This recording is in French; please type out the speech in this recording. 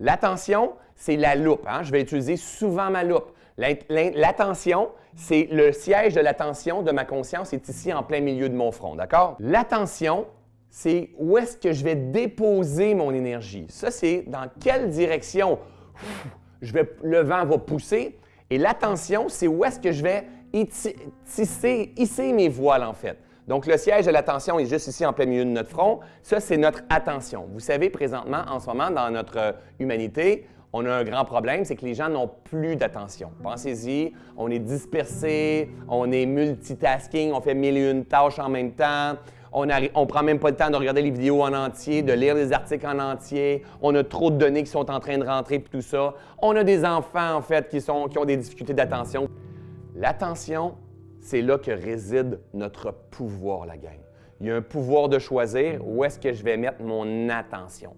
L'attention, c'est la loupe. Hein. Je vais utiliser souvent ma loupe. L'attention, c'est le siège de l'attention de ma conscience est ici en plein milieu de mon front, d'accord? L'attention, c'est où est-ce que je vais déposer mon énergie. Ça, c'est dans quelle direction le vent va pousser. Et l'attention, c'est où est-ce que je vais hisser mes voiles, en fait. Donc, le siège de l'attention est juste ici en plein milieu de notre front. Ça, c'est notre attention. Vous savez, présentement, en ce moment, dans notre euh, humanité, on a un grand problème, c'est que les gens n'ont plus d'attention. Pensez-y, on est dispersé, on est multitasking, on fait mille et une tâches en même temps. On ne prend même pas le temps de regarder les vidéos en entier, de lire les articles en entier. On a trop de données qui sont en train de rentrer et tout ça. On a des enfants, en fait, qui, sont, qui ont des difficultés d'attention. L'attention, c'est là que réside notre pouvoir, la gang. Il y a un pouvoir de choisir où est-ce que je vais mettre mon attention.